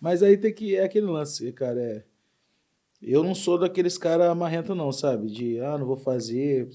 Mas aí tem que. É aquele lance, cara. É, eu não sou daqueles caras marrento, não, sabe? De, ah, não vou fazer,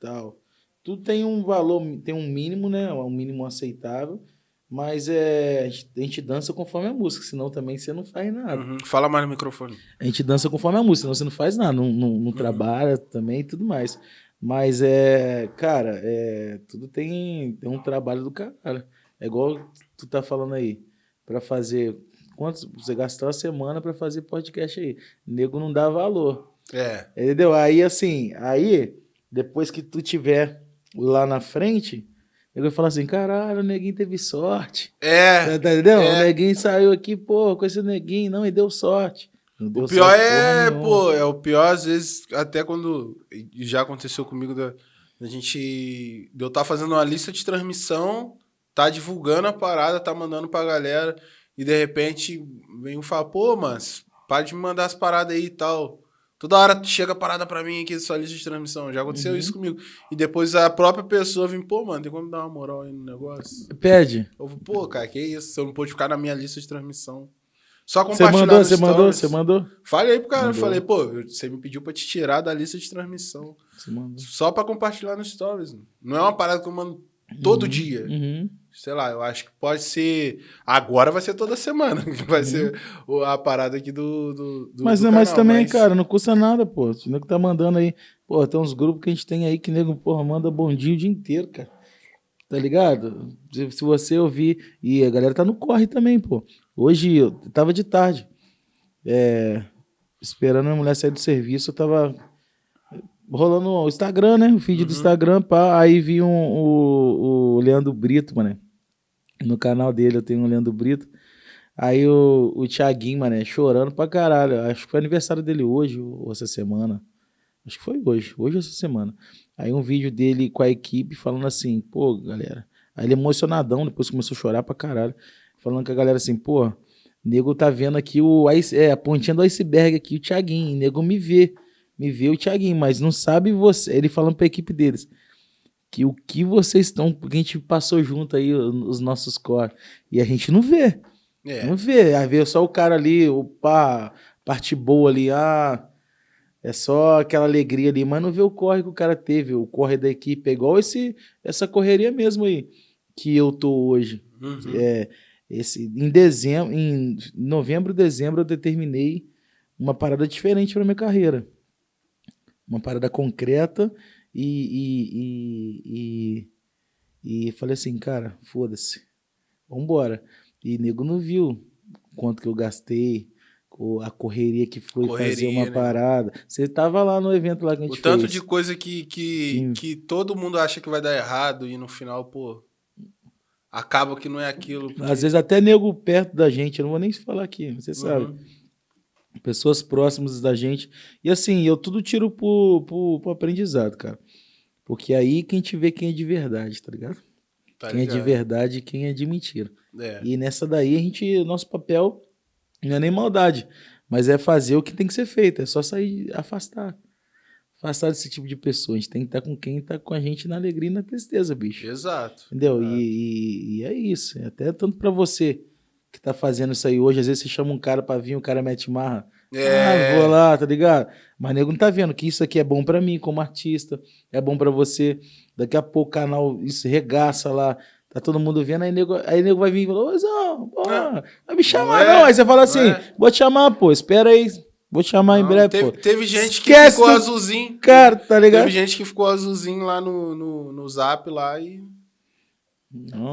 tal. Tudo tem um valor, tem um mínimo, né? Um mínimo aceitável. Mas é, a gente, a gente dança conforme a música, senão também você não faz nada. Uhum. Fala mais no microfone. A gente dança conforme a música, senão você não faz nada, não, não, não uhum. trabalha também e tudo mais. Mas é, cara, é, tudo tem, tem um trabalho do cara. É igual tu tá falando aí, para fazer quantos você gastou a semana para fazer podcast aí. O nego não dá valor. É. Entendeu? Aí assim, aí depois que tu tiver lá na frente, eu vou falar assim, caralho, o neguinho teve sorte. É. Tá, entendeu? É. O neguinho saiu aqui, pô, com esse neguinho, não, e deu sorte. Deu o pior é, pô, é o pior às vezes, até quando já aconteceu comigo da, da gente, eu tá fazendo uma lista de transmissão, tá divulgando a parada, tá mandando pra galera, e de repente vem um fala, pô, mas para de me mandar as paradas aí e tal. Toda hora chega parada pra mim aqui, sua lista de transmissão. Já aconteceu uhum. isso comigo. E depois a própria pessoa vem, pô, mano, tem como dar uma moral aí no negócio? Pede. Eu vou, pô, cara, que isso? Eu não pode ficar na minha lista de transmissão. Só compartilhar Você mandou, você mandou, você mandou? Falei pro cara, mandou. falei, pô, você me pediu pra te tirar da lista de transmissão. Só pra compartilhar nos stories. Não é uma parada que eu mando todo uhum. dia. Uhum sei lá, eu acho que pode ser. Agora vai ser toda semana, que vai uhum. ser a parada aqui do. do, do mas, do mas também, mas... cara, não custa nada, pô. O nego tá mandando aí. Pô, tem uns grupos que a gente tem aí que nego, porra, manda bom dia o dia inteiro, cara. Tá ligado? Se, se você ouvir. E a galera tá no corre também, pô. Hoje eu tava de tarde. É, esperando a mulher sair do serviço, eu tava rolando o Instagram, né? O feed uhum. do Instagram, pá. Aí vi um, o, o Leandro Brito, mano no canal dele eu tenho o Leandro Brito. Aí o, o Thiaguinho, mano, chorando pra caralho. Acho que foi aniversário dele hoje ou essa semana. Acho que foi hoje, hoje ou essa semana. Aí um vídeo dele com a equipe falando assim, pô, galera. Aí ele emocionadão, depois começou a chorar pra caralho. Falando com a galera assim, pô, nego tá vendo aqui o é, a pontinha do iceberg aqui, o Thiaguinho. Nego me vê, me vê o Thiaguinho, mas não sabe você. Ele falando pra equipe deles que o que vocês estão. Porque a gente passou junto aí os nossos cores. E a gente não vê. É. Não vê. Aí vê só o cara ali, o pá, parte boa ali, ah. É só aquela alegria ali, mas não vê o corre que o cara teve, o corre da equipe. É igual esse, essa correria mesmo aí que eu tô hoje. Uhum. É, esse, em dezembro, em novembro, dezembro, eu determinei uma parada diferente para minha carreira. Uma parada concreta e, e, e, e falei assim, cara, foda-se, vambora. E nego não viu quanto que eu gastei, a correria que foi correria, fazer uma né? parada. Você tava lá no evento lá que a gente O tanto fez. de coisa que, que, que todo mundo acha que vai dar errado e no final, pô, acaba que não é aquilo. Porque... Às vezes até nego perto da gente, eu não vou nem falar aqui, você sabe. Pessoas próximas da gente. E assim, eu tudo tiro pro, pro, pro aprendizado, cara. Porque aí que a gente vê quem é de verdade, tá ligado? Tá quem ligado. é de verdade e quem é de mentira. É. E nessa daí a gente, nosso papel não é nem maldade, mas é fazer o que tem que ser feito, é só sair, afastar. Afastar desse tipo de pessoa. A gente tem que estar com quem está com a gente na alegria e na tristeza, bicho. Exato. Entendeu? E, e, e, é isso. É até tanto para você que tá fazendo isso aí hoje, às vezes você chama um cara pra vir, o cara mete marra. É. Ah, vou lá, tá ligado? Mas nego não tá vendo que isso aqui é bom para mim como artista, é bom para você. Daqui a pouco o canal isso regaça lá, tá todo mundo vendo, aí nego, aí nego vai vir e fala, ô Zão, é. vai me chamar não, é, não. Aí você fala assim, é. vou te chamar, pô, espera aí, vou te chamar não, em breve, teve, pô. Teve gente que ficou do... azulzinho. Cara, tá ligado? Teve gente que ficou azulzinho lá no, no, no zap lá e... Não.